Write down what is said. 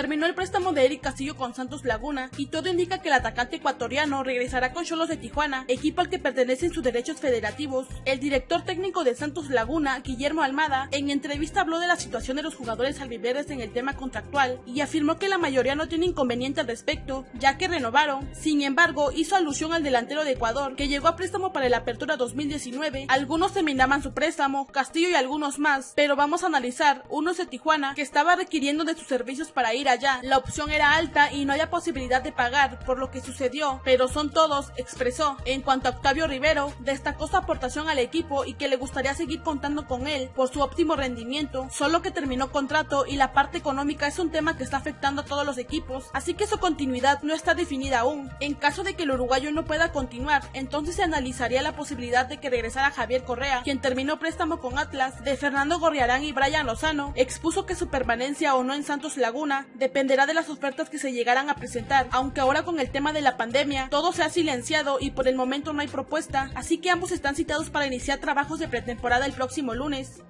terminó el préstamo de Eric Castillo con Santos Laguna y todo indica que el atacante ecuatoriano regresará con Cholos de Tijuana, equipo al que pertenecen sus derechos federativos. El director técnico de Santos Laguna, Guillermo Almada, en entrevista habló de la situación de los jugadores albiverdes en el tema contractual y afirmó que la mayoría no tiene inconveniente al respecto, ya que renovaron. Sin embargo, hizo alusión al delantero de Ecuador, que llegó a préstamo para la apertura 2019. Algunos terminaban su préstamo, Castillo y algunos más, pero vamos a analizar unos de Tijuana que estaba requiriendo de sus servicios para ir allá. La opción era alta y no había posibilidad de pagar, por lo que sucedió, pero son todos, expresó. En cuanto a Octavio Rivero, destacó su aportación al equipo y que le gustaría seguir contando con él por su óptimo rendimiento, solo que terminó contrato y la parte económica es un tema que está afectando a todos los equipos, así que su continuidad no está definida aún. En caso de que el uruguayo no pueda continuar, entonces se analizaría la posibilidad de que regresara Javier Correa, quien terminó préstamo con Atlas, de Fernando Gorriarán y Brian Lozano, expuso que su permanencia o no en Santos Laguna dependerá de las ofertas que se llegaran a presentar, aunque ahora con el tema de la pandemia todo se ha silenciado y por el momento no hay propuesta, así que ambos están citados para iniciar trabajos de pretemporada el próximo lunes.